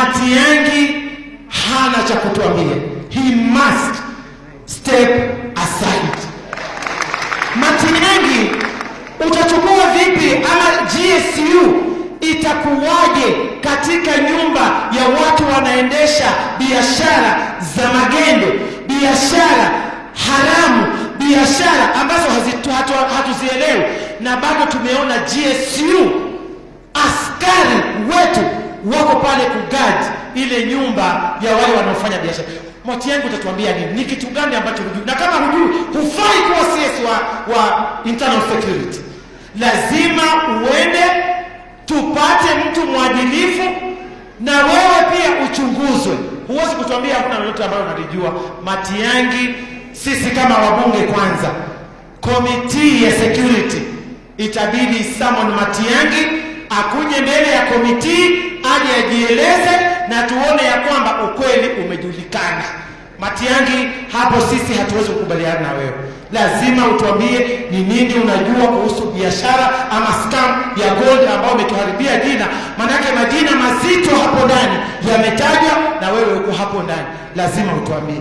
Matiang'i hana cha kutuambia. He must step aside. Matiang'i utachukua vipi ama GSU itakuwaje katika nyumba ya watu wanaendesha biashara za magendo, biashara haramu, biashara ambazo hazitu- hatu- hatuzielewi, na bado tumeona GSU wako pale kugadi ile nyumba ya wale wanaofanya biashara. Matiang'i utatuambia nini? Ni kitu gani ambacho hujui? Na kama hujui, hufai kuwa CS wa, wa internal security. Lazima uende tupate mtu mwadilifu na wewe pia uchunguzwe. Huwezi kutuambia hakuna lolote ambayo unalijua. Matiang'i, sisi kama wabunge kwanza, komiti ya security itabidi Samon Matiang'i akuje mbele ya komiti aje ajieleze na tuone ya kwamba ukweli umejulikana. Matiang'i, hapo sisi hatuwezi kukubaliana na wewe. Lazima utuambie ni nini unajua kuhusu biashara ama scam ya gold ambayo umetuharibia jina, manake majina mazito hapo ndani yametajwa na wewe uko hapo ndani, lazima utuambie.